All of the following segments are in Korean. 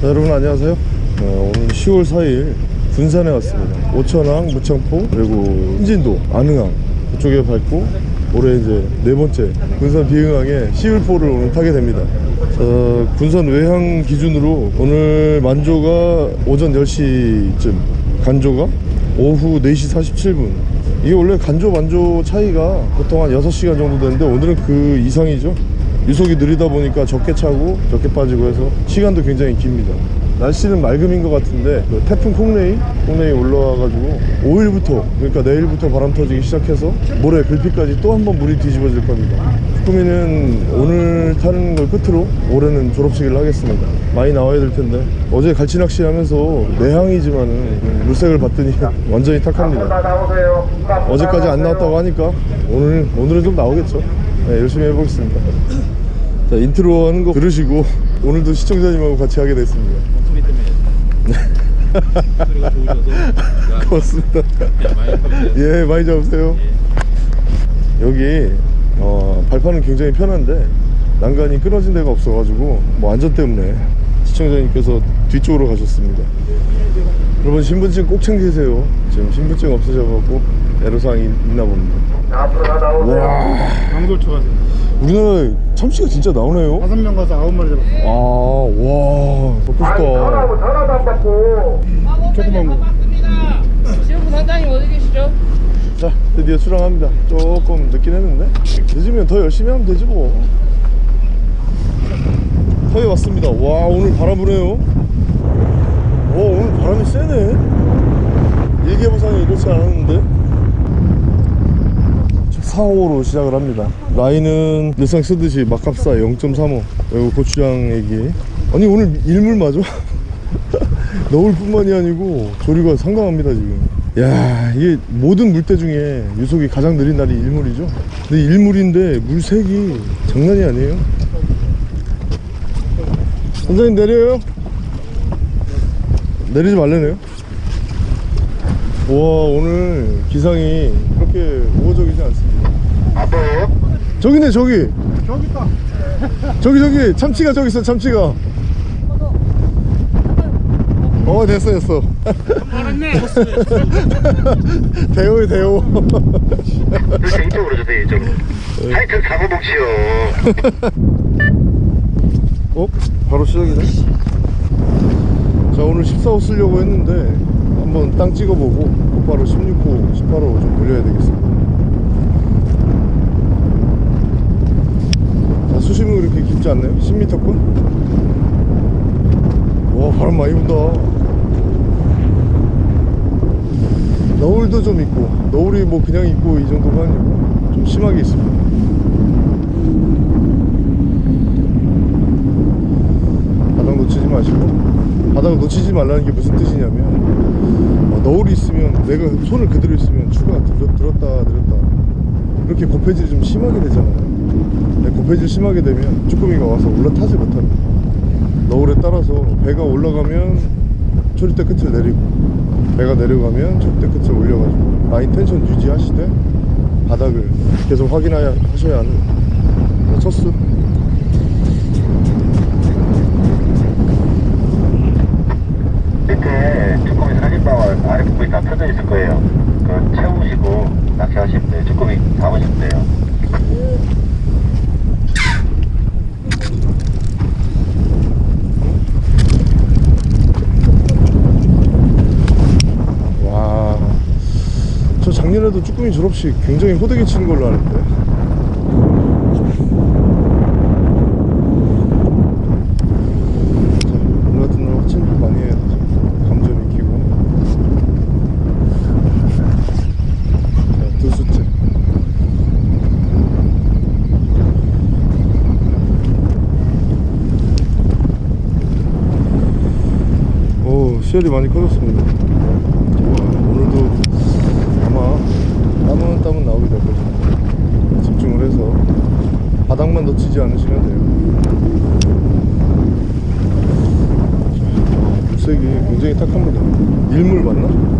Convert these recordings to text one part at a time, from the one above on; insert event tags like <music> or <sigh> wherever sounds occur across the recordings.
자, 여러분 안녕하세요. 어, 오늘 10월 4일 군산에 왔습니다. 오천항, 무창포 그리고 신진도, 안흥항 그쪽에 밟고 올해 이제 네 번째 군산 비흥항에 11포를 오늘 타게 됩니다. 어, 군산 외항 기준으로 오늘 만조가 오전 10시쯤 간조가 오후 4시 47분. 이게 원래 간조 만조 차이가 보통 한 6시간 정도 되는데 오늘은 그 이상이죠 유속이 느리다 보니까 적게 차고 적게 빠지고 해서 시간도 굉장히 깁니다. 날씨는 맑음인 것 같은데 그 태풍 콩레이? 콩레이 올라와가지고 5일부터 그러니까 내일부터 바람 터지기 시작해서 모레 글피까지 또 한 번 물이 뒤집어질 겁니다. 쭈꾸미는 오늘 타는 걸 끝으로 올해는 졸업식을 하겠습니다. 많이 나와야 될 텐데. 어제 갈치 낚시 하면서 내항이지만은 물색을 봤더니 <laughs> 완전히 탁합니다. 어제까지 안 나왔다고 하니까 오늘, 오늘은 좀 나오겠죠 네, 열심히 해보겠습니다. 자 인트로 하는 거 들으시고 오늘도 시청자님하고 같이 하게 됐습니다. 소리 때문에 소리가 좋으셔서 <laughs> 고맙습니다. 많이 예 많이 잡으세요. 여기 어, 발판은 굉장히 편한데 난간이 끊어진 데가 없어가지고 뭐 안전 때문에 시청자님께서 뒤쪽으로 가셨습니다. 여러분 신분증 꼭 챙기세요. 지금 신분증 없으셔가지고 애로사항이 있나 봅니다. 와. 양돌초 가세요. 우리나라에 참치가 진짜 나오네요? 다섯 명 가서 아홉 마리 잡았어. 아와. 먹고 싶다. 조그만 거. 지금 사장님 어디 계시죠? 자 드디어 출항합니다. 조금 늦긴 했는데. 늦으면 더 열심히 하면 되지 뭐. 서해 왔습니다. 와 오늘 바람 부네요. 와 오늘 바람이 세네. 일개보상이 이렇지 않았는데 4호로 시작을 합니다. 라인은 늘상 쓰듯이 막합사 0.35 그리고 고추장 얘기. 아니 오늘 일물 맞아? <laughs> 너울 뿐만이 아니고 조류가 상당합니다 지금. 야 이게 모든 물때 중에 유속이 가장 느린 날이 일물이죠? 근데 일물인데 물색이 장난이 아니에요? 선생님 내려요? 내리지 말래네요? 와 오늘 기상이 그렇게 우호적이지 않습니다 저기네 저기. 저기 있다. 저기 저기. 참치가 저기 있어 참치가. 어 됐어 됐어. <laughs> 알았네. 대호에 대호. 이쪽으로 주세요 이쪽으로 하여튼 사고복지요 어? 바로 시작이네? 자 오늘 14호 쓰려고 했는데 한번 땅 찍어보고 곧바로 16호 18호 좀 돌려야 되겠습니다 수심은 그렇게 깊지 않나요? 10m권? 와 바람 많이 분다 너울도 좀 있고 너울이 뭐 그냥 있고 이 정도가 아니고 좀 심하게 있습니다 바닥 놓치지 마시고 바닥을 놓치지 말라는 게 무슨 뜻이냐면 어, 너울이 있으면 내가 손을 그대로 있으면 추가 들, 들었다 들었다 이렇게 고폐질이 좀 심하게 되잖아요 고폐질 심하게 되면 쭈꾸미가 와서 올라타지 못합니다. 너울에 따라서 배가 올라가면 초리대 끝을 내리고 배가 내려가면 초리대 끝을 올려가지고 라인 텐션 유지하시되 바닥을 계속 확인하셔야 하는 첫 수. 밑에 쭈꾸미 사진방울 아래 부분이 다 펴져 있을 거예요. 그 채우시고 낚시하시면 돼요. 쭈꾸미 잡으시면 돼요 와, 저 작년에도 쭈꾸미 졸업식 굉장히 호되게 치는 걸로 아는데. 자, 오늘 같은 날 확진 좀 많이 해야. 감점 익히고. 자, 두 수째. 오, 시열이 많이 커졌습니다. 와, 오늘도 아마 땀은 땀은 나오게 될 거죠. 집중을 해서 바닥만 놓치지 않으시면 돼요. 자, 와, 물색이 굉장히 탁합니다. 일물 맞나?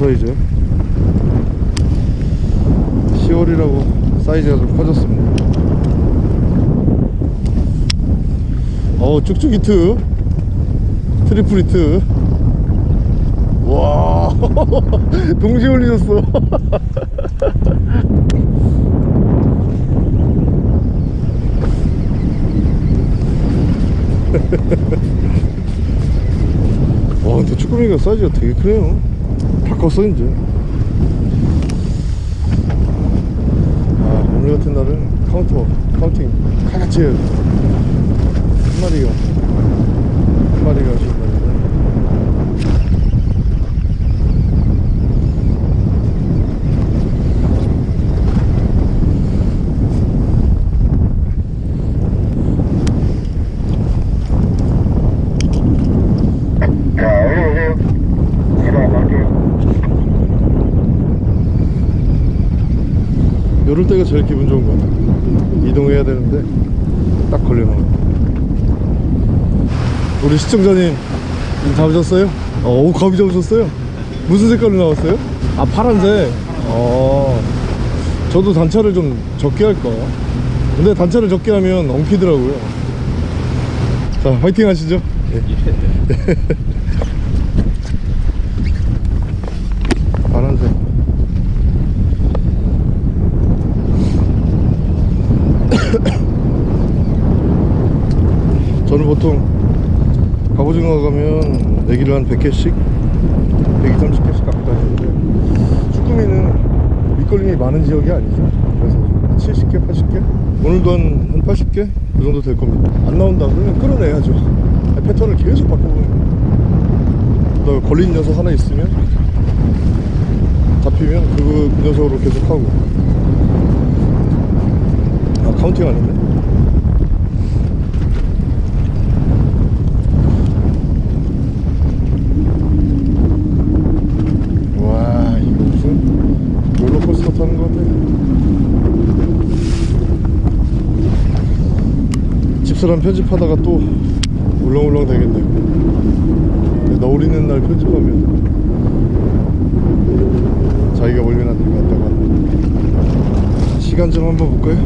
사이즈? 10월이라고 사이즈가 좀 커졌습니다. 어 쭉쭉 히트. 트리플 히트. 와 <laughs> 동시에 올리셨어. <laughs> 와 근데 쭈꾸미가 사이즈가 되게 크네요 다 컸어 이제. 아 오늘 같은 날은 카운터 counting 같이 해야 돼 한 마리가 한 마리가 오신 날인데 자, 올라오세요. 일어날게요. 이럴 때가 제일 기분 좋은 것 같아 이동해야 되는데 딱 걸려나와 우리 시청자님 이 잡으셨어요? 어, 오 가비 잡으셨어요? 무슨 색깔로 나왔어요? 아 파란색 어 저도 단차를 좀 적게 할까 근데 단차를 적게 하면 엉키더라고요 자 화이팅 하시죠 예. <laughs> 파란색 저는 보통 갑오징어 가면 내기를 한 100개씩 120, 30개씩 갖고 다니는데 쭈꾸미는 밑걸림이 많은 지역이 아니죠. 그래서 70개, 80개? 오늘도 한, 한 80개? 그 정도 될 겁니다. 안 나온다 그러면 끌어내야죠. 패턴을 계속 거예요. 그다음에 걸린 녀석 하나 있으면 잡히면 그, 그 녀석으로 계속 하고. 아 counting 아닌데? 와 이거 무슨 롤러코스터 타는 것 같아 집사람 편집하다가 또 울렁울렁 되겠네요. 너울 있는 날 편집하면 자기가 멀면 안 될것 하는데. 시간 좀 한번 볼까요?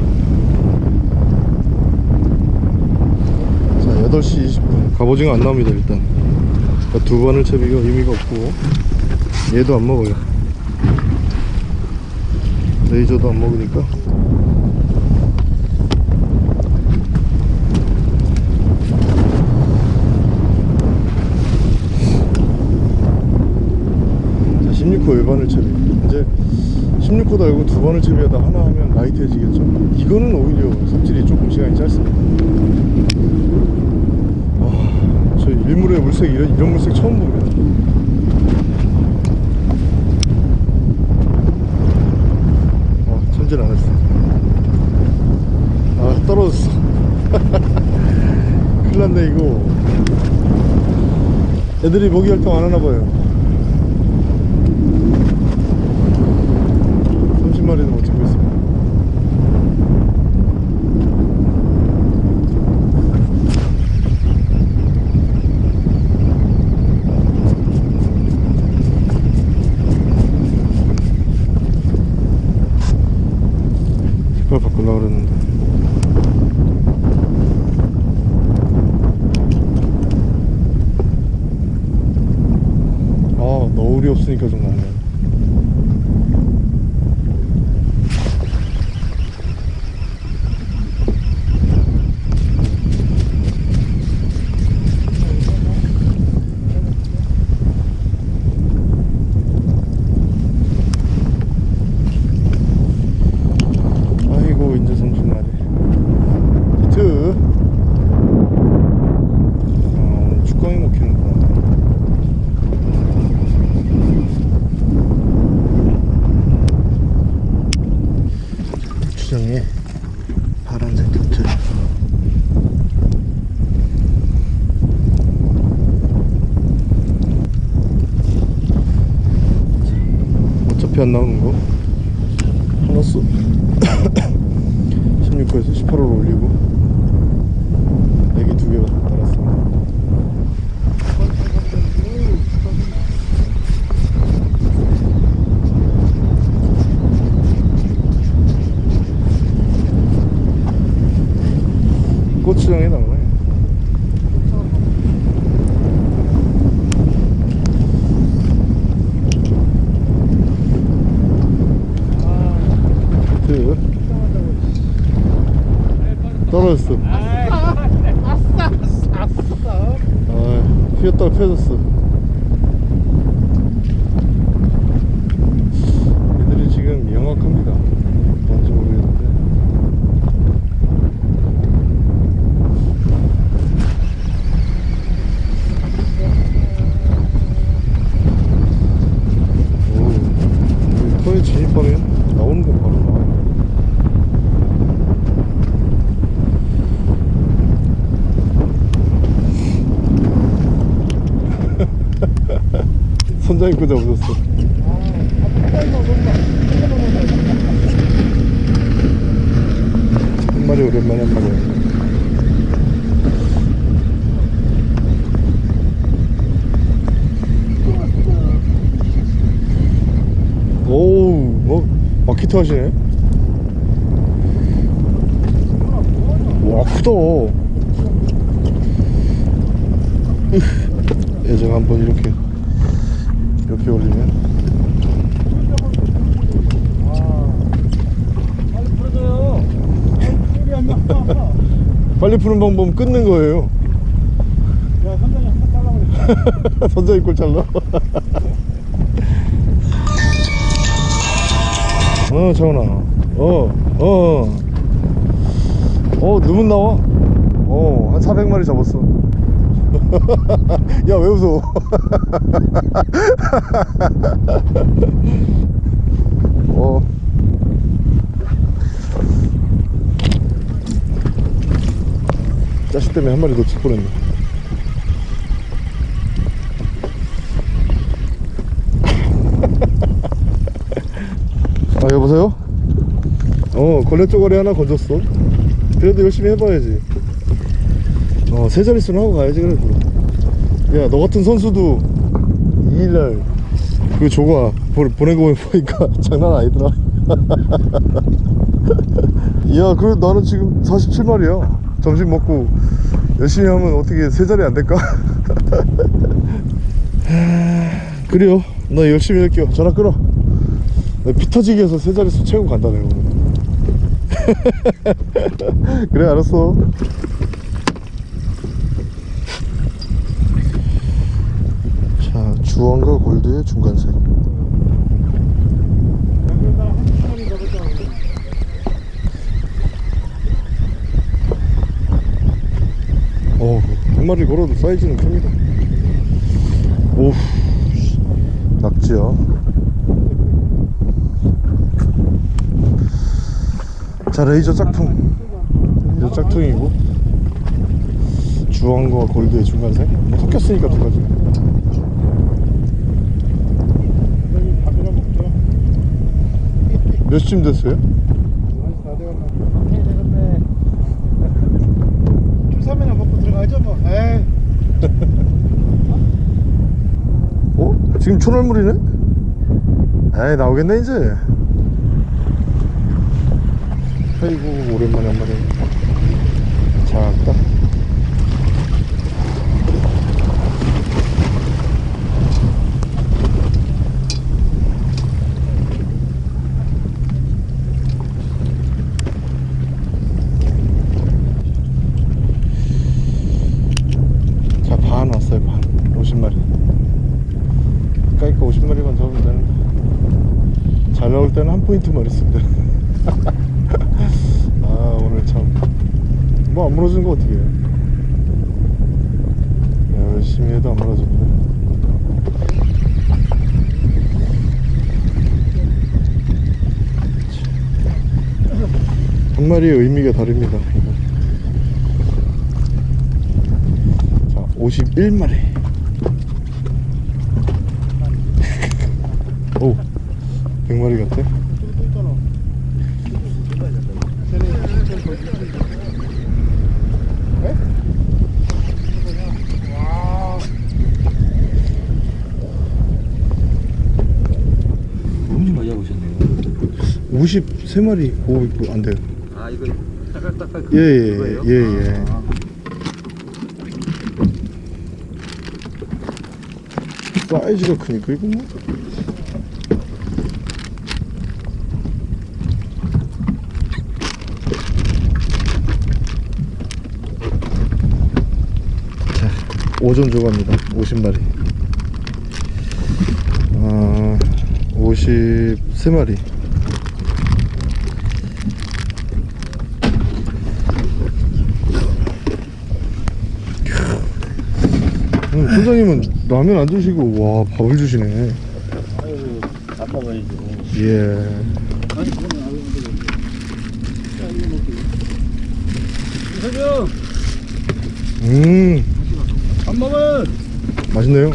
자 8시 20분. 갑오징어 안 나옵니다 일단. 그러니까 두 번을 채비가 의미가 없고. 얘도 안 먹어요. 레이저도 안 먹으니까 자 16호 외반을 채비 이제 16호 달고 두 번을 채비하다 하나 하면 라이트해지겠죠. 이거는 오히려 삽질이 조금 시간이 짧습니다. 아, 저희 일물의 물색 이런, 이런 물색 처음 봅니다 어 천질 안 했어. 아 떨어졌어. <laughs> 큰일 났네 이거. 애들이 먹이 활동 안 하나 봐요 30마리는 못 찍고 있습니다 깃발 바꾸려고 그랬는데 아 너울이 없으니까 좀 낫네 아이고 이제 30마리 히트 아 오늘 축광이 먹히는구나 주정에 파란색 터틀 어차피 안 나오는 거. 하나 써 16호에서 18호로 올리고 애기 두 개가 달았습니다 고추장에 나오네 히트 떨어졌어 아싸 아싸 아 휘었다가 펴졌어 애들이 지금 영악합니다 뭔지 모르겠는데 오, 이 터에 진입하면 나오는 거 바로 나와 입고 잡으셨어. 한 마리 오랜만에 한 마리. 오우 뭐 마키트 하시네. 와 크다. <laughs> 으, 예전 한번 이렇게 이렇게 올리면. 빨리 나. 빨리 푸는 방법은 끊는 거예요. 야 선장이 한번 잘라버려 선장이 꼴 잘라. 어 정원아. 어어어. 어, 누문 나와? 어한 400마리 잡았어 <laughs> 야 왜 웃어? <laughs> 어. 자식 때문에 한 마리 놓칠 뻔했네. <laughs> 아 여보세요? 어 걸레 쪼가리 하나 건졌어. 그래도 열심히 해봐야지. 어 세 자릿수는 하고 가야지 그래도 야 너 같은 선수도 2일날 그 조가 보- 보낸 거 보니까 <laughs> 장난 아니더라. <laughs> 야 그래 나는 지금 47마리야. 점심 먹고 열심히 하면 어떻게 세 자리 안 될까? <laughs> 그래요. 나 열심히 할게요. 전화 끊어. 피 터지게 해서 세 자릿수 채우고 간다 내가 그래 알았어 자 주황과 골드의 중간색. 어한 마리 걸어도 사이즈는 큽니다. 씨, 낙지야 자 레이저 짝퉁. 레이저 짝퉁이고. 주황과 골드의 중간색. 뭐 섞였으니까 두 가지 여기 밥이나 먹자. 몇 시쯤 됐어요? 많이 다 돼갔나? 해 되겠네. 쭈삼이나 먹고 들어가죠 뭐. 에이. 어? 지금 초날물이네? 에이 나오겠네 이제 아이고 오랜만에 한 마리 작다 자 반 왔어요 반 50마리 까이까 50마리만 잡으면 되는데 잘 나올 때는 한 포인트만 있습니다. <laughs> 아 오늘 참. 뭐안 무너지는 거 어떻게 해요? 열심히 해도 안 무너집니다. 한 마리의 의미가 다릅니다. 자 51마리 오 100마리 같아 또 있잖아. 쟤네 진짜 거기 엄청 많이 잡으셨네요 53마리 보고 있고 안 돼요? 아 이거 딱딱딱 예예예 예, 예. 사이즈가 크니까 이거 뭐? 자, 오전 조갑니다. 50마리. 아 53마리 오늘 소장님은 라면 안 드시고 와 밥을 주시네 아유, 밥 먹어야지. 예 아니, 그거는 안 먹는데. 자, 이거 먹기. 이서경, 음밥 먹어. 맛있네요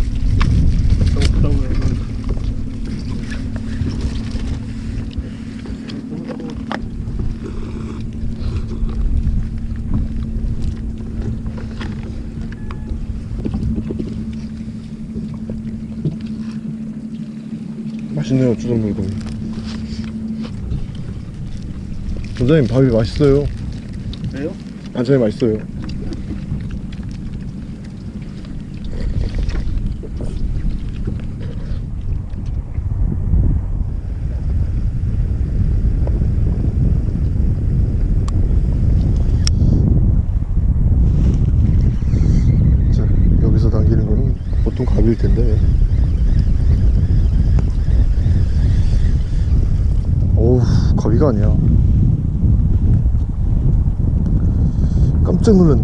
맛있네요 주전물고 원장님 밥이 맛있어요? 왜요? 반찬이 맛있어요 자, 여기서 당기는 거는 보통 갑일 텐데. 어우, 갑이가 아니야. 깜짝 놀랐네.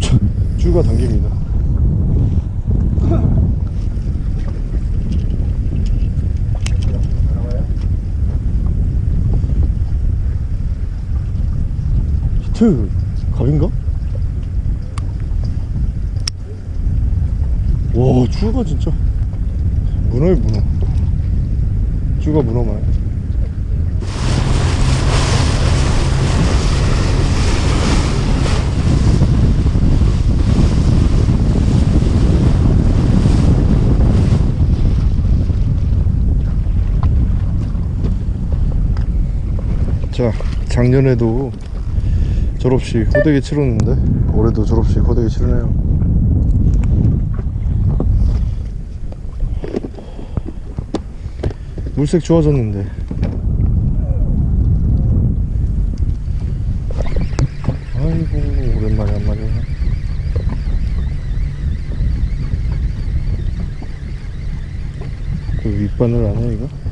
자, 쭈가 당깁니다. 히트, 갑인가? 와, 쭈가 진짜. 문어에 문어. 쭈가 문어만. 자, 작년에도 졸업식 호되게 치렀는데 올해도 졸업식 호되게 치르네요. 물색 좋아졌는데 아이고 오랜만에 한 마리 그 윗바늘 아니야 이거?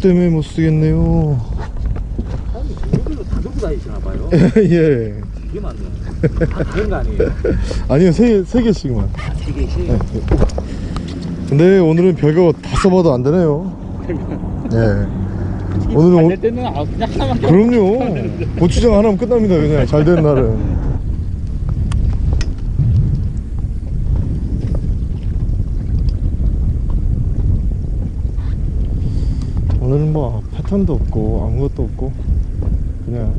때문에 못 쓰겠네요. 사장님 종류별로 다 들고 다니시나 봐요. <laughs> 예. 되게 많네요. 다 다른 거 아니에요? <laughs> 아니요 세, 세 개씩만. 세 개씩. 근데 오늘은 별거 다 써봐도 안 되네요. 예. 오늘은 오- 될 때는 아, 그냥 하나만 그럼요. 고추장 하나면 끝납니다 그냥. 잘된 날은 뭐 패턴도 없고 아무것도 없고 그냥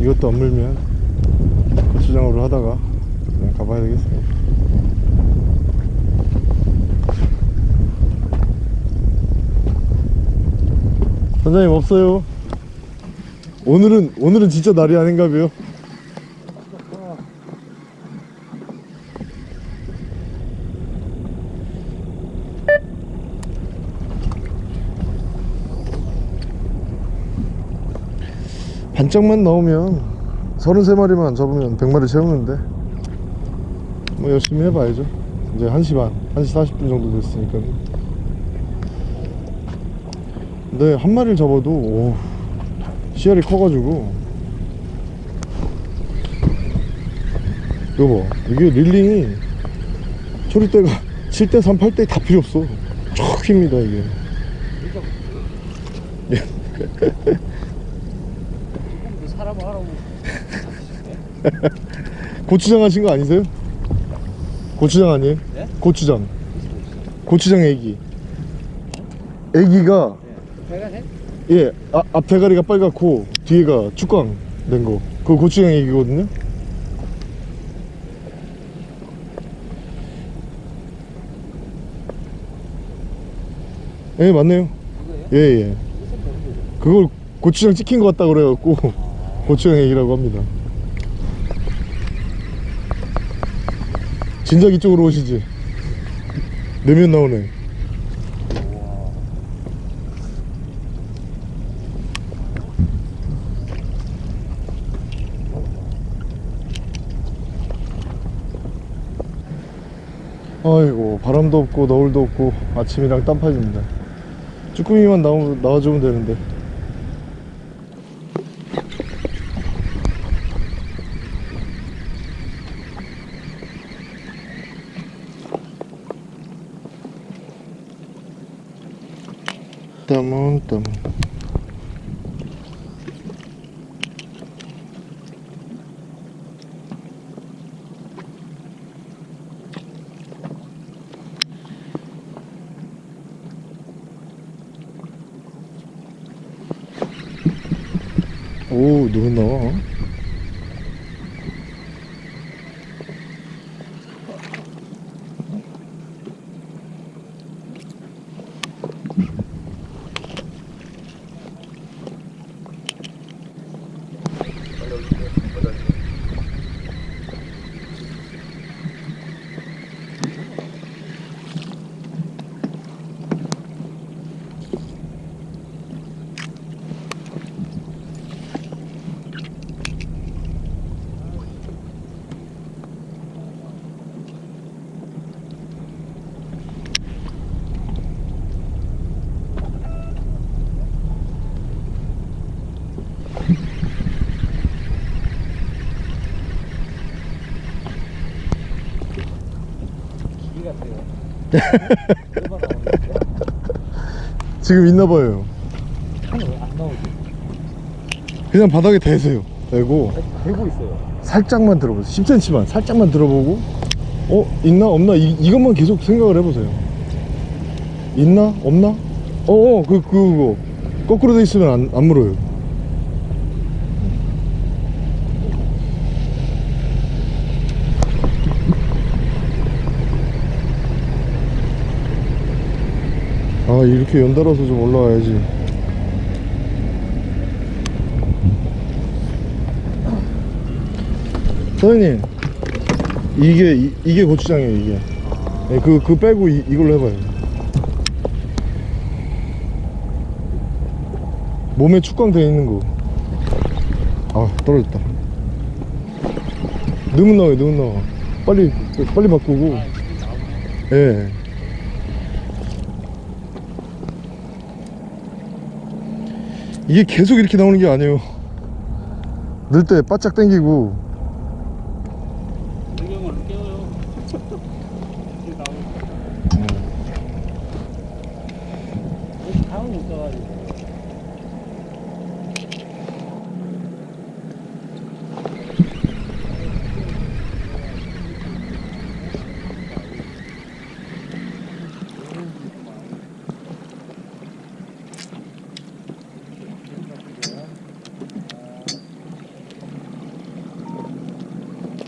이것도 안 물면 고추장으로 하다가 그냥 가봐야 되겠습니다 선장님 없어요. 오늘은 오늘은 진짜 날이 아닌가 봐요 반짝만 나오면 33마리만 잡으면 100마리 채우는데 뭐 열심히 해봐야죠. 이제 1시 반 1시 40분 정도 됐으니까. 근데 한 마리를 잡아도 오, 씨알이 커가지고. 이거 봐 이게 릴링이 초리대가 7대 3, 8대 다 필요 없어. 쭉 힙니다 이게 <laughs> 사람 하라고. <laughs> 고추장 하신 거 아니세요? 고추장 아니에요? 네? 고추장. 고추장. 애기. 애기가 빨간색? 예 아, 앞 대가리가 빨갛고 뒤에가 축광 된 거. 그거 고추장 애기거든요? 예 맞네요. 예예 그걸 고추장 찍힌 것 같다 그래갖고 <laughs> 고추장 애기라고 합니다 진작 이쪽으로 오시지. 내면 나오네. 아이고 바람도 없고 너울도 없고 아침이랑 땀파집니다. 쭈꾸미만 나오, 나와주면 되는데 땀오 누구 나와 <laughs> 지금 있나봐요. 안 나오지. 그냥 바닥에 대세요. 대고 대고 있어요. 살짝만 들어보세요. 10cm만 살짝만 들어보고. 어 있나 없나? 이, 이것만 계속 생각을 해보세요. 있나 없나? 어어 그 그거. 거꾸로 돼 있으면 안, 안 물어요 아 이렇게 연달아서 좀 올라와야지. 사장님 이게 이, 이게 고추장이에요 이게. 네, 그, 그 빼고 이, 이걸로 해봐요. 몸에 축광 돼 있는 거아 떨어졌다. 넣으면 나와요 넣으면 나와. 빨리 빨리 바꾸고. 예 이게 계속 이렇게 나오는 게 아니에요. 넣을 때 바짝 당기고 배경을 깨워요. 이게 나오고. 여기 강을 못 가가지고.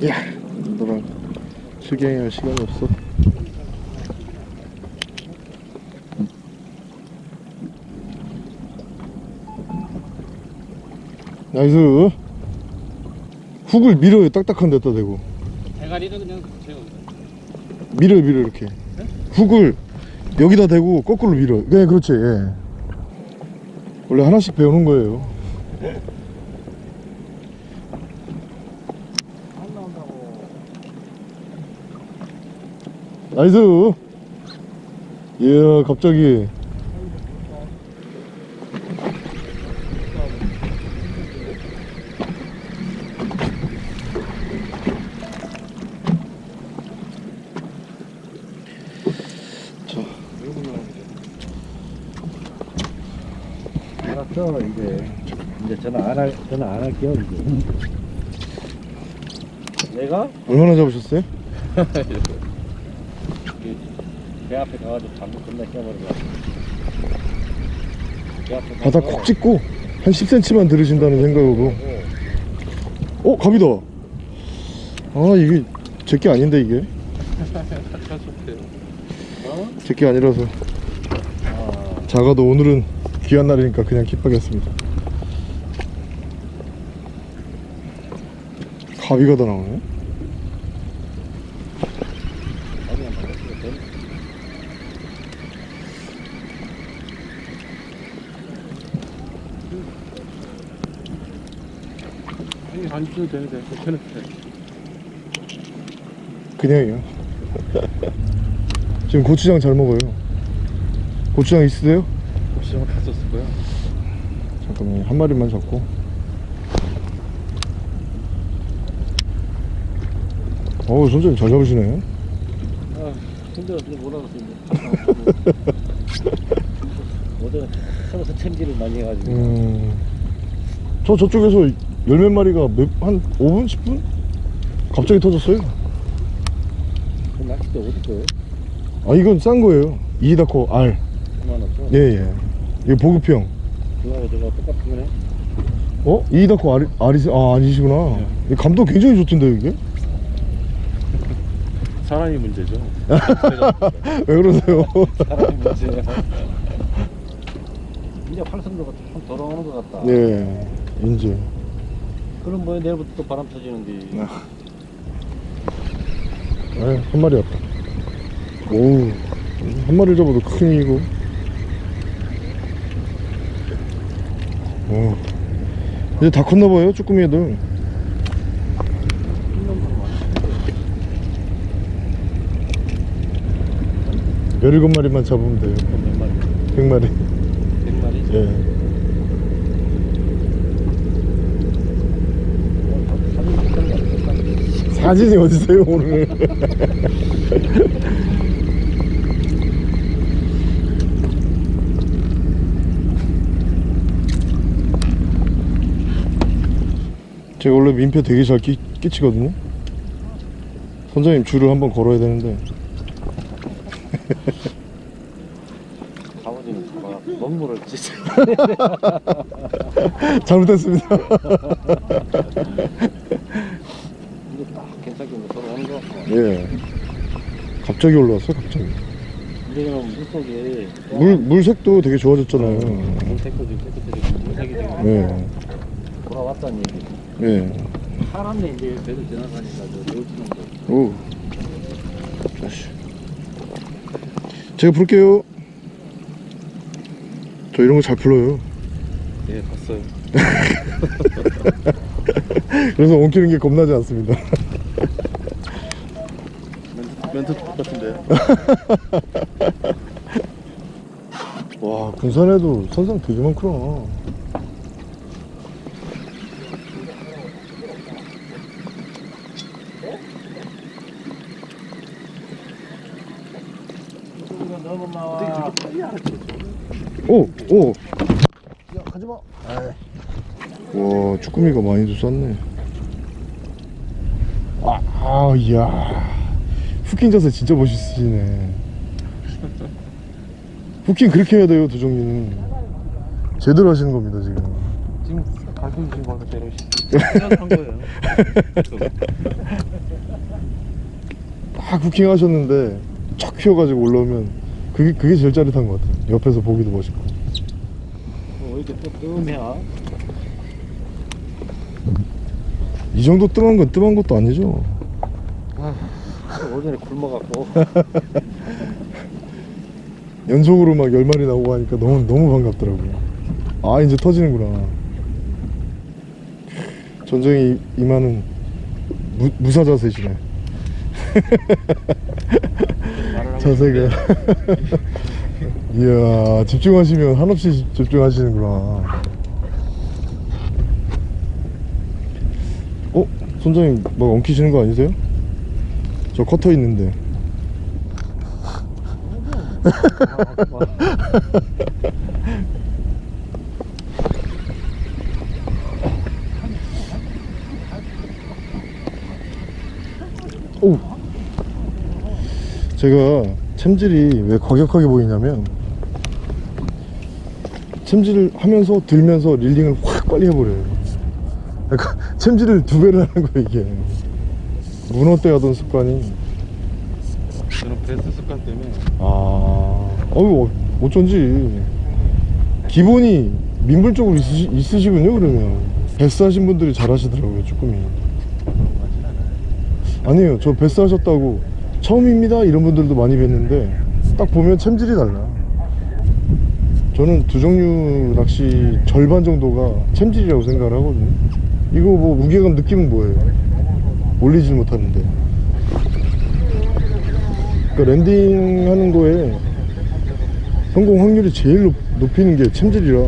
야 너랑 실갱이할 시간이 없어. nice. 훅을 밀어요 딱딱한 데다 대고. 대가리를 그냥 제가 밀어요. 밀어 이렇게. 훅을 여기다 대고 거꾸로 밀어요 네 그렇지. 예. 원래 하나씩 배우는 거예요. 안 나온다고. 나이스. 이야 갑자기. 자 알았어 이제. 이제 전화 안할 전화 안 할게요 이제. 내가? 얼마나 잡으셨어요? <laughs> 배 앞에 가가지고 방금 끝나 껴버리고. 배 앞에 바닥 콕 찍고 한 10cm만 들으신다는 생각으로. 어 갑이다. 아 이게 제게 아닌데 이게? <laughs> 제게 아니라서. 작아도 오늘은 귀한 날이니까 그냥 킵하겠습니다. 가비가 다 나오네 안 줘도 되는데 괜찮은데. 그냥이요 지금 고추장 잘 먹어요 고추장 있으세요? 시장을 다 썼을 거야. 잠깐만요 한 마리만 잡고 어우 선생님 잘 잡으시네 아 힘들어서 못 하겠어. 어제 서서 챔질을 많이 해가지고. 음, 저 저쪽에서 열몇 마리가 몇, 한 5분 10분? 갑자기 터졌어요 그 낚싯대 어디 거예요? 아 이건 싼 거예요 이다코 R 9만 원. 예예 이게 보급형 그거하고 저거 똑같은 거네. 어? 이다코 R, R이 아 아니시구나 이 감도 굉장히 좋던데 이게 <laughs> 사람이 문제죠. <laughs> 왜 그러세요 사람이 문제야. 이제 활성도가 좀 돌아오는 것 같다. 예 이제 그럼 뭐야 내일부터 또 바람 터지는데. 아, 한 마리 왔다. 오우 한 마리 잡아도 큰 이고. 오 이제 다 컸나봐요 쭈꾸미 애들 열일곱 마리만 잡으면 돼요. 몇 마리? 백 마리. 백 마리? 예 사진이 어디세요 오늘? 제가 원래 민폐 되게 잘 끼, 끼치거든요. 선장님 줄을 한번 걸어야 되는데. <laughs> 아버지는 막 먹물을 찢어. <laughs> 잘못했습니다 <laughs> 딱 괜찮게 뭐. 예 갑자기 올라왔어 갑자기 이제는 물속에 물, 물색도 되게 좋아졌잖아요 물색도 지금 깨끗해지고 물색이 지금 예, 돌아왔다는 얘기. 예. 사람네 이제 배도 지나가니까 저 놓치는 거. 오. 다시. 제가 부를게요. 저 이런 거 잘 불러요. 예, 봤어요. <laughs> 그래서 엉키는 게 겁나지 않습니다. 멘트 똑같은데. <laughs> 와 군산에도 선상 되게 많구나. 오! 오! 야 가지마. 와 쭈꾸미가 많이도 쌌네. 아, 아 이야. 후킹 자세 진짜 멋있으시네. 후킹 그렇게 해야 돼요 도정님 제대로 하시는 겁니다 지금. 지금 가르쳐 주신 거는 대로 한 거예요. 딱 후킹 하셨는데 쫙 휘어가지고 올라오면 그게, 그게 제일 짜릿한 것 같아요. 옆에서 보기도 멋있고. 뭐 이렇게 뜨끔해야. 이 정도 뜸한 건 뜸한 것도 아니죠 오전에 굶어갖고. <laughs> 연속으로 막 열마리 나오고 하니까 너무 너무 반갑더라고요. 아 이제 터지는구나. 전쟁이 임하는 무, 무사 자세시네. <laughs> 자세가. <laughs> 이야 집중하시면 한없이 집- 집중하시는구나. 어 선장님 막 엉키시는 거 아니세요? 저 커터 있는데. <laughs> 오. 제가 챔질이 왜 과격하게 보이냐면 챔질을 하면서 들면서 릴링을 확 빨리 해버려요. 그러니까 <laughs> 챔질을 두 배를 하는 거예요 이게. 문어 때 하던 습관이. 저는 베스트 습관 때문에? 아, 어유 어쩐지 기본이 민물 쪽으로 있으시, 있으시군요 그러면. 베스 하신 분들이 잘 하시더라고요 쭈꾸미. 아니에요 저 배스 하셨다고 처음입니다 이런 분들도 많이 뵀는데 딱 보면 챔질이 달라. 저는 두 종류 낚시 절반 정도가 챔질이라고 생각을 하거든요. 이거 뭐 무게감 느낌은 뭐예요 올리질 못하는데. 그 landing 하는 거에 성공 확률이 제일 높, 높이는 게 챔질이라.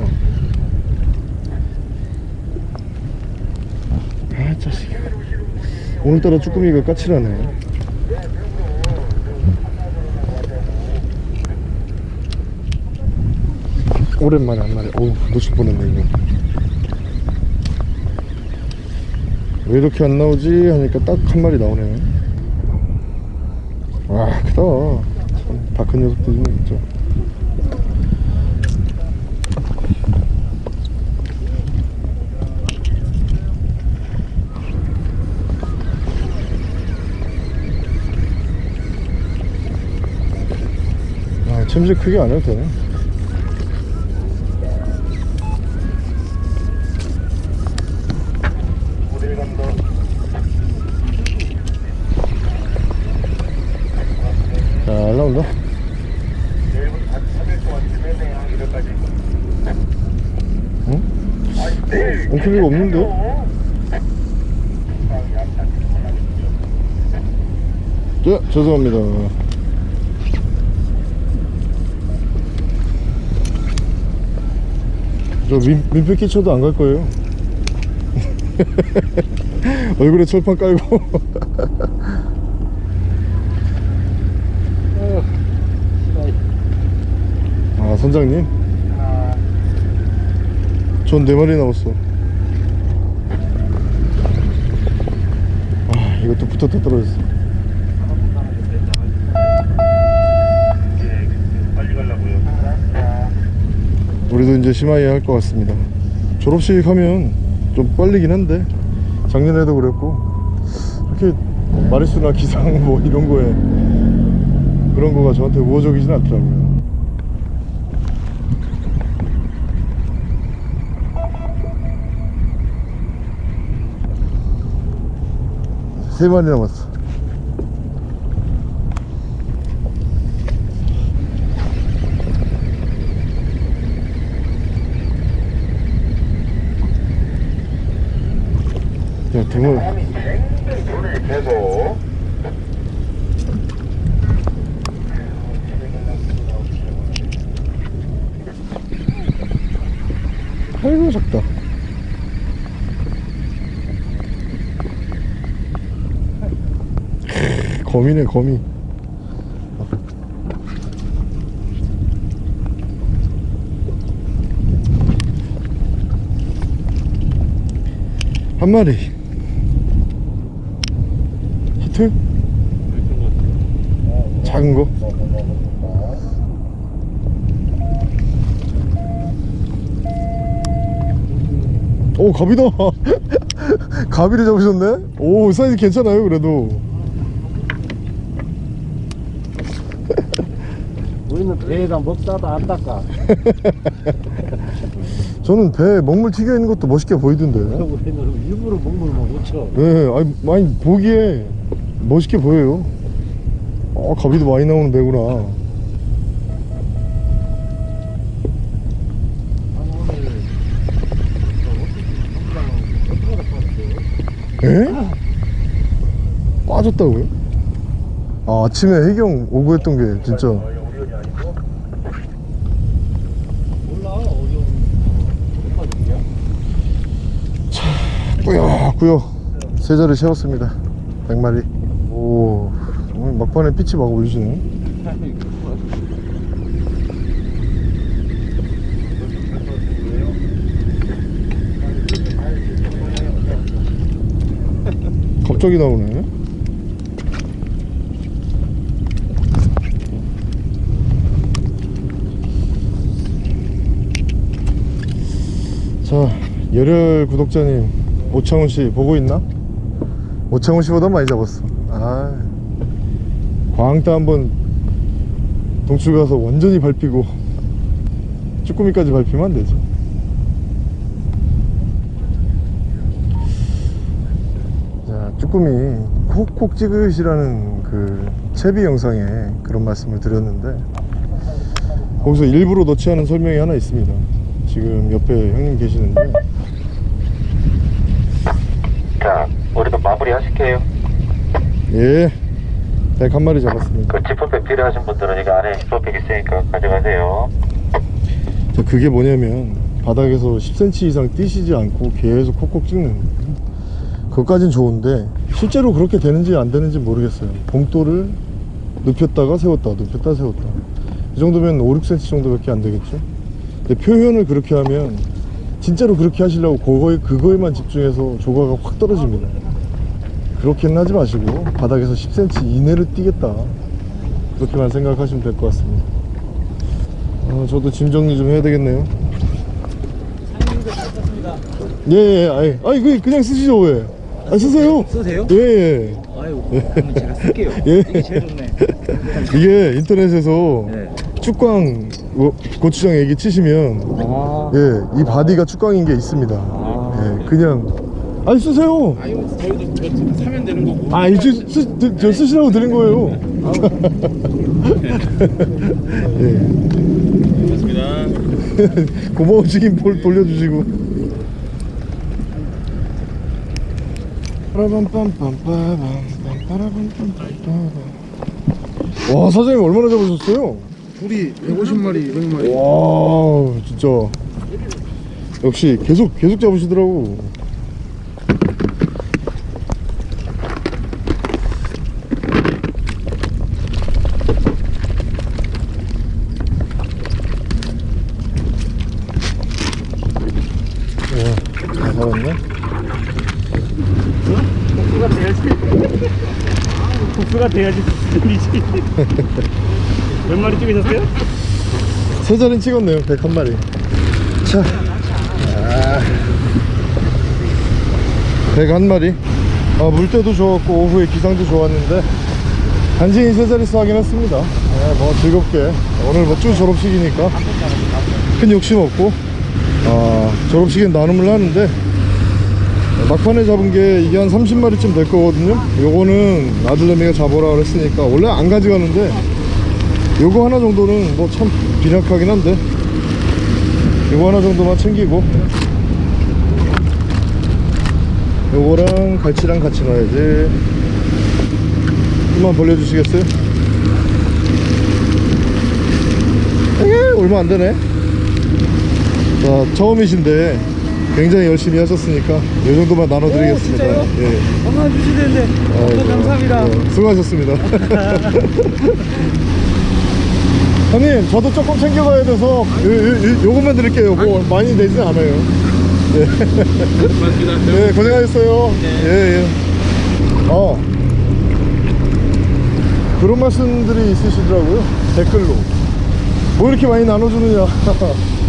아 자식 오늘따라 쭈꾸미가 까칠하네. 오랜만에 한 마리. 어우 놓칠 뻔했네 이거 왜 이렇게 안 나오지? 하니까 딱 한 마리 나오네. 와 크다. 참다큰 녀석들이네 진짜. 아 챔질 크게 안 해도 되네 잘 나온다 응? 엉클리가 없는데? 네, 죄송합니다. 저 민, 민폐 끼쳐도 안 갈 거예요. <laughs> 얼굴에 철판 깔고. <laughs> 아, 선장님? 전 네 마리 남았어. 아, 이것도 붙었다 떨어졌어. 우리도 이제 심하게 할 것 같습니다. 졸업식 하면 좀 빨리긴 한데 작년에도 그랬고 이렇게 마리수나 기상 <laughs> 뭐 이런 거에 그런 거가 저한테 우호적이진 않더라고요. 세 마리 남았어. 야, 등을 아이고 작다 거미네 거미. 한 마리. 히트? 작은 거? 오 갑이다. <laughs> 갑이를 잡으셨네? 오 사이즈 괜찮아요 그래도. 배에다 먹다도 안 닦아. <laughs> 저는 배에 먹물 튀겨 있는 것도 멋있게 보이던데 우리는 일부러 먹물만 못 쳐. 네 아니 많이 보기에 멋있게 보여요 어 가비도 많이 나오는 배구나 에? 빠졌다고요? 아 아침에 해경 오고 했던 게 진짜 몰라 어려운 빠질게요. 꾸역꾸역 세 자리 세웠습니다. 100마리. 오 오늘 막판에 피치 막 올리시네. 갑자기 나오네. 자 열혈 구독자님 오창훈 씨 보고 있나? 오창훈 씨보다 많이 잡았어. 아. 광따 한번 동출 가서 완전히 밟히고 쭈꾸미까지 밟히면 안 되죠 자 쭈꾸미 콕콕 찍으시라는 그 채비 영상에 그런 말씀을 드렸는데 거기서 일부러 넣지 않은 설명이 하나 있습니다. 지금 옆에 형님 계시는데 자, 우리도 마무리 하실게요. 예. 백 한 마리 잡았습니다. 그 지퍼백 필요하신 분들은 이거 안에 지퍼백 있으니까 가져가세요. 자, 그게 뭐냐면 바닥에서 10cm 이상 뛰시지 않고 계속 콕콕 찍는 그것까진 좋은데 실제로 그렇게 되는지 안 되는지 모르겠어요. 봉돌을 눕혔다가 세웠다, 눕혔다 세웠다. 이 정도면 5, 6cm 정도밖에 안 되겠죠. 근데 표현을 그렇게 하면 진짜로 그렇게 하시려고 그거에, 그거에만 집중해서 조과가 확 떨어집니다. 그렇게는 하지 마시고 바닥에서 10cm 이내로 뛰겠다. 그렇게만 생각하시면 될 것 같습니다. 어, 저도 짐 정리 좀 해야 되겠네요. 예, 예, 아이, 아이, 그 그냥 쓰시죠, 왜? 아, 쓰세요. 쓰세요? 예, 예. 아유, 그러면 제가 쓸게요. <laughs> 예. 이게 제일 좋네. <laughs> 이게 인터넷에서 네. 축광 뭐, 고추장 얘기 치시면, 아. 예, 이 body가 축광인 게 있습니다. 예, 그냥, 아니, 쓰세요. 아니 저희도 저 사면 되는 거고. 아, 이제 쓰, 드, 저 쓰시라고 드린 거예요. 예. 고맙습니다. <laughs> 책임 볼 돌려주시고. 와 사장님 얼마나 잡으셨어요? 둘이 150마리, 200마리. 와 진짜 역시 계속 계속 잡으시더라고. 와, 잘 살았네. 복수가 돼야지. 복수가 돼야지 수준이지. <laughs> 몇 마리 찍으셨어요? 세 자리는 찍었네요. 101마리. 자. 아. 101마리. 아, 물때도 좋았고, 오후에 기상도 좋았는데, 간신히 세 자릿수 하긴 했습니다. 네, 뭐 즐겁게. 오늘 뭐쭉 졸업식이니까, 큰 욕심 없고, 아, 졸업식엔 나눔을 하는데, 막판에 잡은 게 이게 한 30마리쯤 될 거거든요. 요거는 아들내미가 잡으라 그랬으니까, 원래 안 가져가는데, 요거 하나 정도는 뭐 참 빈약하긴 한데 요거 하나 정도만 챙기고 요거랑 갈치랑 같이 넣어야지 좀만 벌려주시겠어요? 에이, 얼마 안 되네 자 처음이신데 굉장히 열심히 하셨으니까 요 정도만 나눠드리겠습니다 오, 진짜요? 예. 얼마나 주시는데. 감사합니다. 예, 수고하셨습니다. <laughs> 형님, 저도 조금 챙겨가야 돼서 요, 요, 요, 요것만 드릴게요. 뭐 많이 내진 않아요. 고맙습니다. <laughs> 네, 고생하셨어요. 예, 예. 어. 그런 말씀들이 있으시더라고요. 댓글로. 뭐 이렇게 많이 나눠주느냐. <laughs>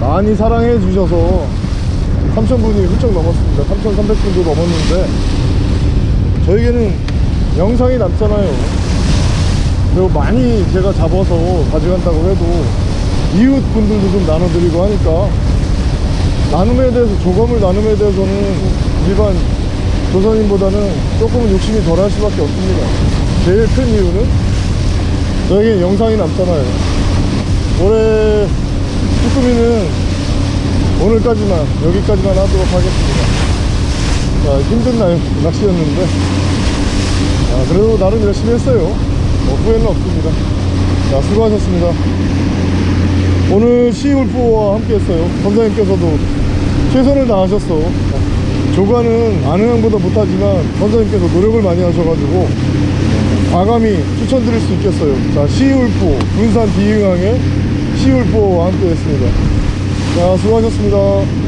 많이 사랑해 주셔서 3,000분이 훌쩍 넘었습니다. 3,300분도 넘었는데, 저에게는 영상이 남잖아요. 그리고 많이 제가 잡아서 가져간다고 해도 이웃 분들도 좀 나눠드리고 하니까 나눔에 대해서 조감을 나눔에 대해서는 일반 조선인보다는 조금은 욕심이 덜할 수밖에 없습니다 제일 큰 이유는 저에게 영상이 남잖아요 올해 쭈꾸미는 오늘까지만 여기까지만 하도록 하겠습니다. 자, 힘든 날 낚시였는데. 아, 그래도 나름 열심히 했어요. 뭐 후회는 없습니다. 자 수고하셨습니다. 오늘 시울프와 함께 했어요. 선생님께서도 최선을 다하셨어. 조가는 아는 형보다 못하지만 선생님께서 노력을 많이 하셔가지고 과감히 추천드릴 수 있겠어요. 자 시울프 군산 비흥항의 시울프와 함께 했습니다. 자 수고하셨습니다